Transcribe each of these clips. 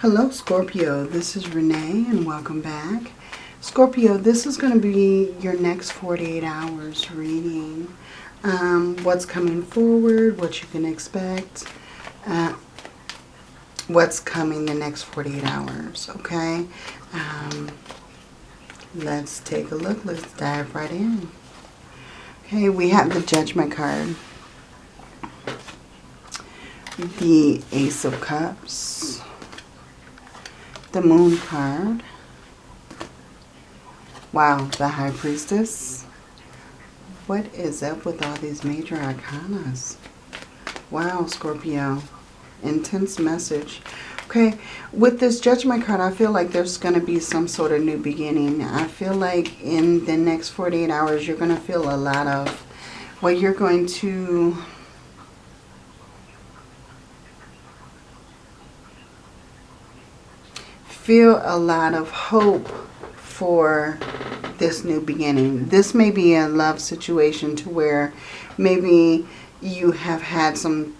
Hello Scorpio, this is Renee and welcome back. Scorpio, this is going to be your next 48 hours reading. Um, what's coming forward, what you can expect, uh, what's coming the next 48 hours, okay? Um, let's take a look. Let's dive right in. Okay, we have the Judgment card. The Ace of Cups the Moon card. Wow, the High Priestess. What is up with all these major arcanas? Wow, Scorpio. Intense message. Okay, with this Judgment card, I feel like there's going to be some sort of new beginning. I feel like in the next 48 hours, you're going to feel a lot of, well, you're going to feel a lot of hope for this new beginning. This may be a love situation to where maybe you have had some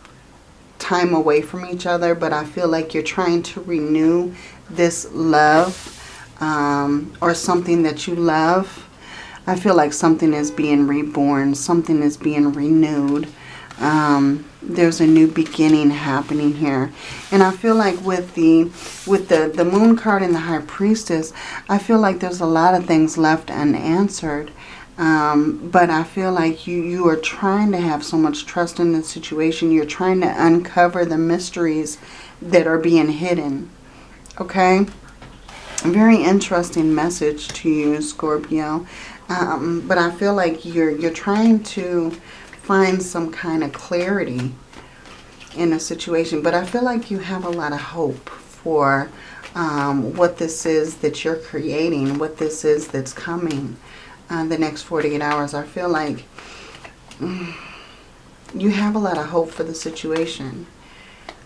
time away from each other, but I feel like you're trying to renew this love um, or something that you love. I feel like something is being reborn, something is being renewed. Um, there's a new beginning happening here. And I feel like with the with the, the moon card and the high priestess, I feel like there's a lot of things left unanswered. Um, but I feel like you, you are trying to have so much trust in the situation. You're trying to uncover the mysteries that are being hidden. Okay? Very interesting message to you, Scorpio. Um, but I feel like you're, you're trying to find some kind of clarity in a situation. But I feel like you have a lot of hope for um, what this is that you're creating, what this is that's coming uh, the next 48 hours. I feel like mm, you have a lot of hope for the situation.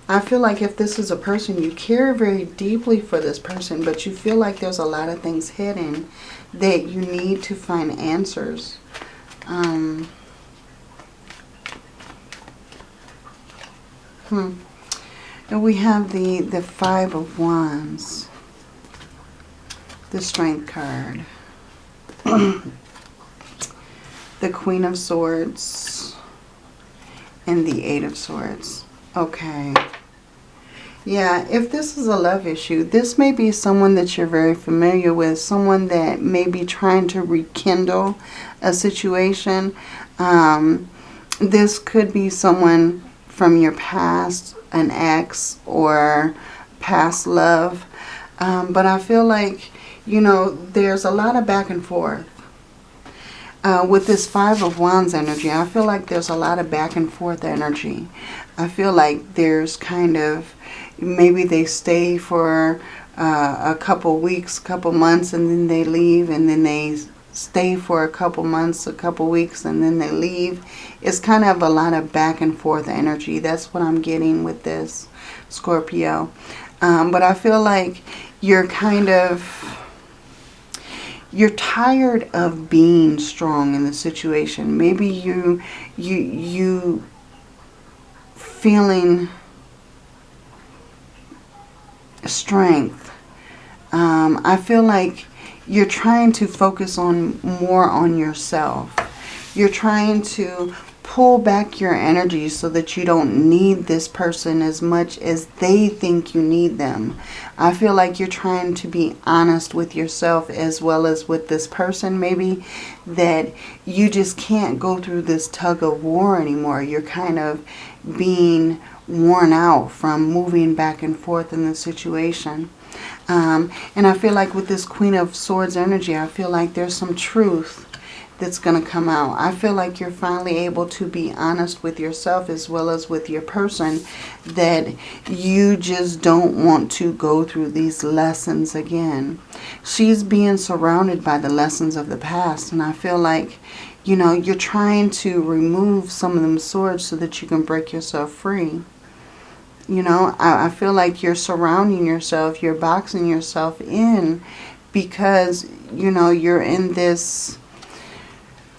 I feel like if this is a person, you care very deeply for this person, but you feel like there's a lot of things hidden that you need to find answers. Um, Hmm. And we have the, the Five of Wands. The Strength card. the Queen of Swords. And the Eight of Swords. Okay. Yeah, if this is a love issue, this may be someone that you're very familiar with. Someone that may be trying to rekindle a situation. Um, this could be someone from your past, an ex or past love. Um, but I feel like, you know, there's a lot of back and forth. Uh, with this Five of Wands energy, I feel like there's a lot of back and forth energy. I feel like there's kind of, maybe they stay for uh, a couple weeks, couple months, and then they leave, and then they stay for a couple months, a couple weeks, and then they leave. It's kind of a lot of back and forth energy. That's what I'm getting with this Scorpio. Um, but I feel like you're kind of, you're tired of being strong in the situation. Maybe you, you, you feeling strength. Um, I feel like you're trying to focus on more on yourself. You're trying to pull back your energy so that you don't need this person as much as they think you need them. I feel like you're trying to be honest with yourself as well as with this person maybe that you just can't go through this tug of war anymore. You're kind of being worn out from moving back and forth in the situation. Um, and I feel like with this Queen of Swords energy, I feel like there's some truth that's going to come out. I feel like you're finally able to be honest with yourself as well as with your person that you just don't want to go through these lessons again. She's being surrounded by the lessons of the past and I feel like, you know, you're trying to remove some of them swords so that you can break yourself free. You know, I, I feel like you're surrounding yourself, you're boxing yourself in because, you know, you're in this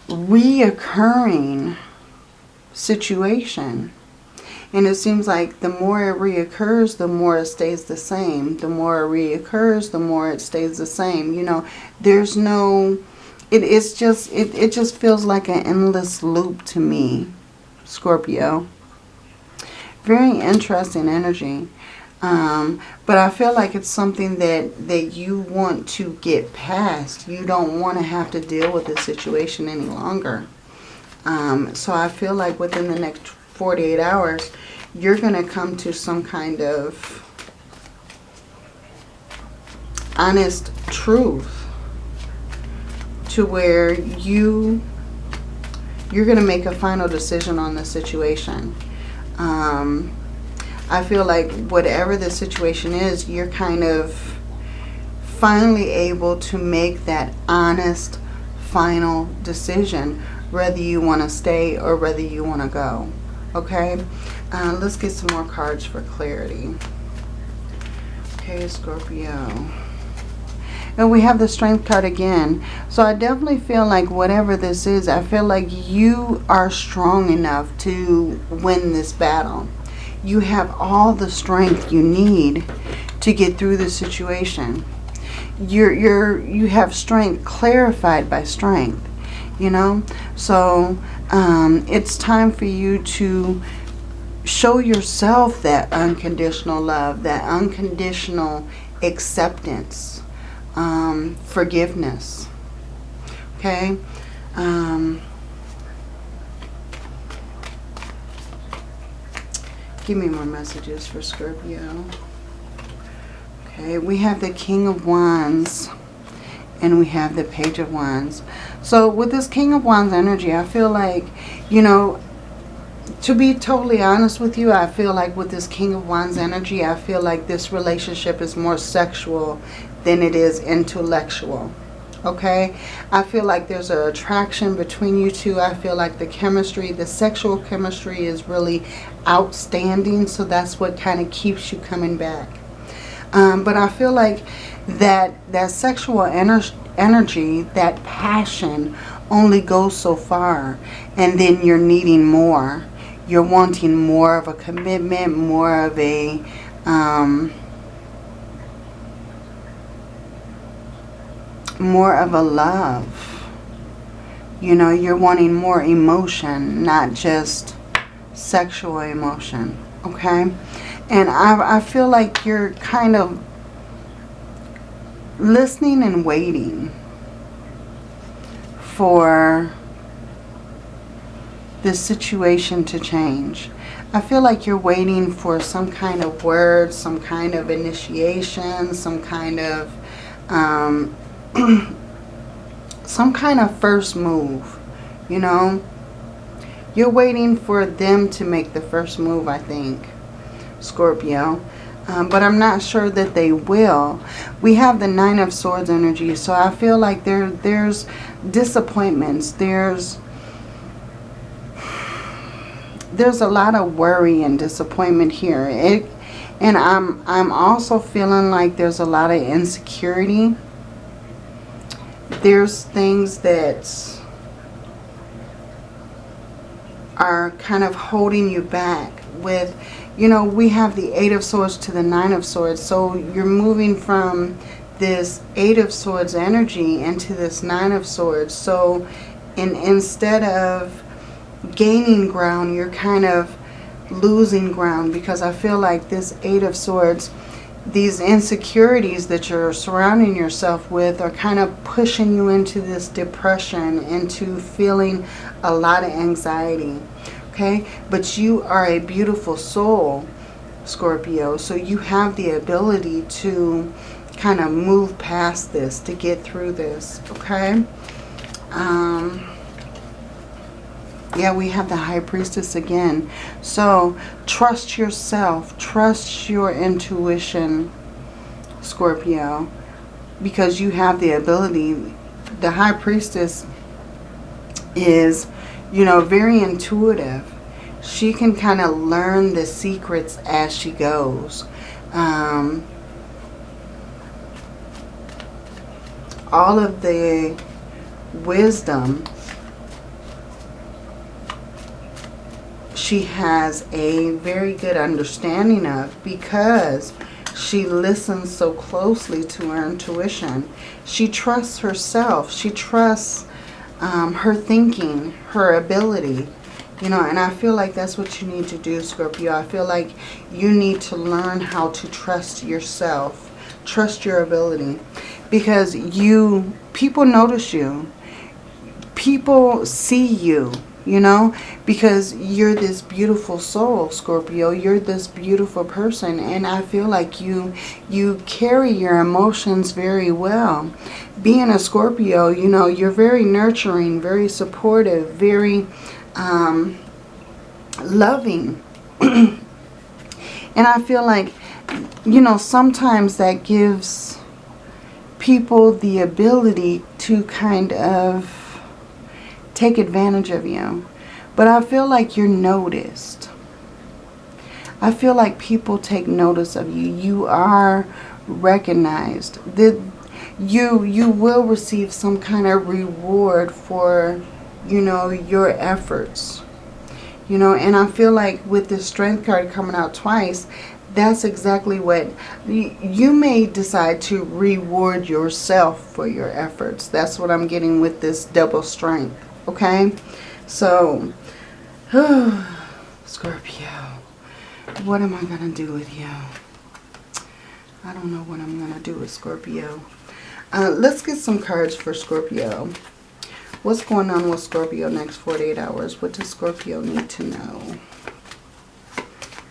reoccurring situation. And it seems like the more it reoccurs, the more it stays the same. The more it reoccurs, the more it stays the same. You know, there's no, it, it's just, it, it just feels like an endless loop to me, Scorpio. Very interesting energy. Um, but I feel like it's something that, that you want to get past. You don't want to have to deal with this situation any longer. Um, so I feel like within the next 48 hours, you're going to come to some kind of honest truth to where you you're going to make a final decision on the situation. Um, I feel like whatever the situation is, you're kind of finally able to make that honest final decision whether you want to stay or whether you want to go. Okay, uh, let's get some more cards for clarity. Okay, Scorpio. And we have the Strength card again. So I definitely feel like whatever this is, I feel like you are strong enough to win this battle. You have all the strength you need to get through the situation. You're, you're, you have strength clarified by strength, you know. So um, it's time for you to show yourself that unconditional love, that unconditional acceptance, um, forgiveness. Okay? Um, give me more messages for Scorpio. Okay, we have the King of Wands and we have the Page of Wands. So with this King of Wands energy, I feel like, you know, to be totally honest with you, I feel like with this King of Wands energy, I feel like this relationship is more sexual than it is intellectual. Okay? I feel like there's an attraction between you two. I feel like the chemistry, the sexual chemistry is really outstanding. So that's what kind of keeps you coming back. Um, but I feel like that, that sexual ener energy, that passion only goes so far. And then you're needing more. You're wanting more of a commitment, more of a... Um, more of a love. You know, you're wanting more emotion, not just sexual emotion. Okay? And I, I feel like you're kind of listening and waiting for this situation to change. I feel like you're waiting for some kind of word, some kind of initiation, some kind of um, some kind of first move, you know. You're waiting for them to make the first move, I think, Scorpio. Um, but I'm not sure that they will. We have the Nine of Swords energy, so I feel like there there's disappointments. There's there's a lot of worry and disappointment here. It, and I'm I'm also feeling like there's a lot of insecurity there's things that are kind of holding you back with, you know, we have the Eight of Swords to the Nine of Swords. So you're moving from this Eight of Swords energy into this Nine of Swords. So in, instead of gaining ground, you're kind of losing ground because I feel like this Eight of Swords these insecurities that you're surrounding yourself with are kind of pushing you into this depression, into feeling a lot of anxiety. Okay? But you are a beautiful soul, Scorpio. So you have the ability to kind of move past this, to get through this. Okay? Um yeah, we have the High Priestess again. So trust yourself. Trust your intuition, Scorpio. Because you have the ability. The High Priestess is, you know, very intuitive. She can kind of learn the secrets as she goes. Um, all of the wisdom she has a very good understanding of because she listens so closely to her intuition. She trusts herself. She trusts um, her thinking, her ability. You know, and I feel like that's what you need to do, Scorpio. I feel like you need to learn how to trust yourself. Trust your ability. Because you, people notice you. People see you you know? Because you're this beautiful soul scorpio. You're this beautiful person and i feel like you you carry your emotions very well. Being a scorpio you know you're very nurturing very supportive very um, loving. And i feel like you know sometimes that gives people the ability to kind of take advantage of you. But I feel like you're noticed. I feel like people take notice of you. You are recognized. The, you, you will receive some kind of reward for, you know, your efforts. You know, and I feel like with the strength card coming out twice, that's exactly what you may decide to reward yourself for your efforts. That's what I'm getting with this double strength. Okay? So, Scorpio, what am I going to do with you? I don't know what I'm going to do with Scorpio. Uh, let's get some cards for Scorpio. What's going on with Scorpio next 48 hours? What does Scorpio need to know?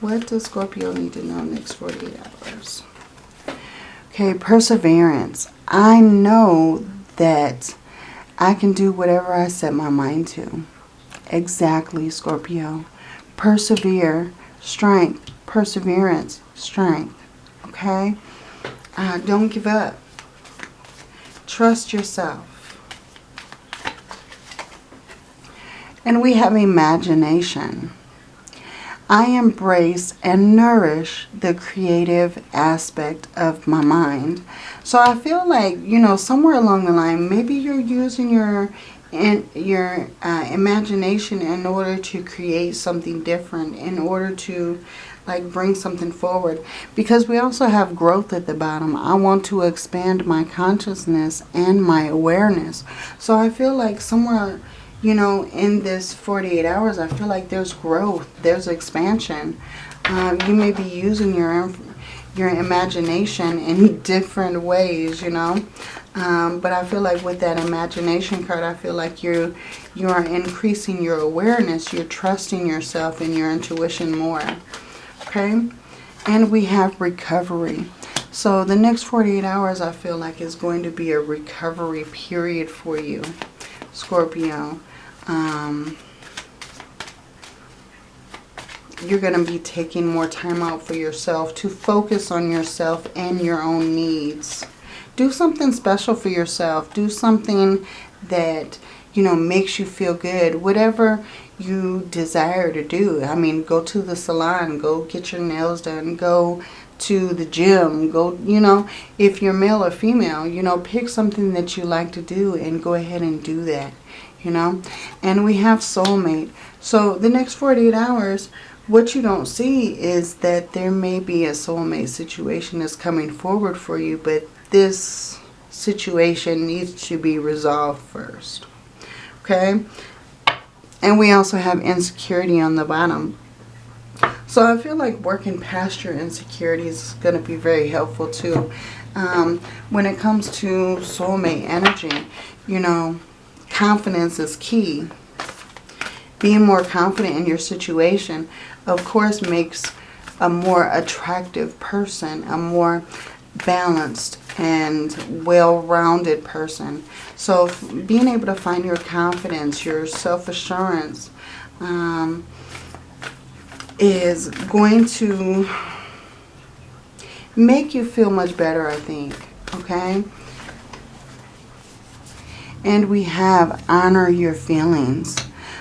What does Scorpio need to know next 48 hours? Okay, perseverance. I know that I can do whatever I set my mind to. Exactly, Scorpio. Persevere, strength, perseverance, strength. Okay? Uh, don't give up. Trust yourself. And we have imagination. I embrace and nourish the creative aspect of my mind. So I feel like, you know, somewhere along the line, maybe you're using your in your uh, imagination in order to create something different, in order to like bring something forward. Because we also have growth at the bottom. I want to expand my consciousness and my awareness. So I feel like somewhere you know, in this 48 hours, I feel like there's growth, there's expansion. Um, you may be using your your imagination in different ways, you know. Um, but I feel like with that imagination card, I feel like you you are increasing your awareness. You're trusting yourself and your intuition more. Okay. And we have recovery. So the next 48 hours, I feel like is going to be a recovery period for you, Scorpio um, you're going to be taking more time out for yourself to focus on yourself and your own needs. Do something special for yourself. Do something that, you know, makes you feel good. Whatever you desire to do. I mean, go to the salon. Go get your nails done. Go to the gym. Go, you know, if you're male or female, you know, pick something that you like to do and go ahead and do that you know. And we have soulmate. So the next 48 hours, what you don't see is that there may be a soulmate situation that's coming forward for you, but this situation needs to be resolved first. Okay? And we also have insecurity on the bottom. So I feel like working past your insecurities is going to be very helpful too. Um, when it comes to soulmate energy, you know, confidence is key. Being more confident in your situation, of course, makes a more attractive person, a more balanced and well-rounded person. So being able to find your confidence, your self-assurance um, is going to make you feel much better, I think. Okay? And we have honor your feelings.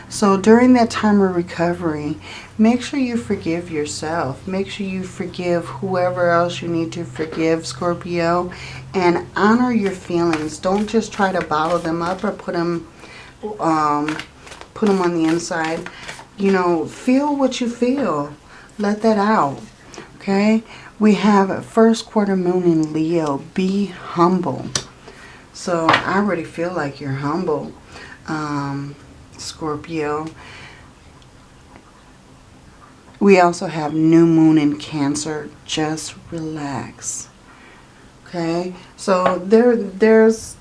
So during that time of recovery, make sure you forgive yourself. Make sure you forgive whoever else you need to forgive, Scorpio. And honor your feelings. Don't just try to bottle them up or put them, um, put them on the inside. you know, feel what you feel. Let that out. Okay? We have first quarter moon in Leo. Be humble. So I already feel like you're humble, um, Scorpio. We also have new moon in Cancer. Just relax. Okay? So there, there's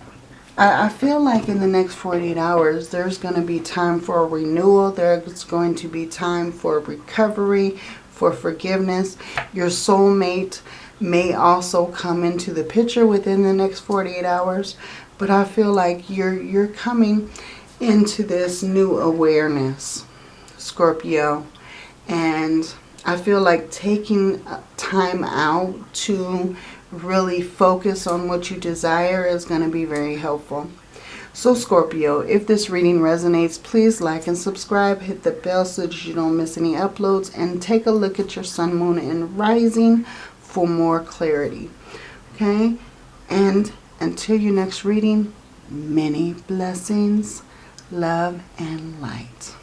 I, feel like in the next 48 hours, there's going to be time for renewal. There's going to be time for recovery, for forgiveness. Your soulmate may also come into the picture within the next 48 hours. But I feel like you're, you're coming into this new awareness, Scorpio. And I feel like taking uh, time out to really focus on what you desire is going to be very helpful. So Scorpio, if this reading resonates, please like and subscribe. Hit the bell so that you don't miss any uploads. And take a look at your sun, moon, and rising for more clarity. Okay? And until your next reading, many blessings, love, and light.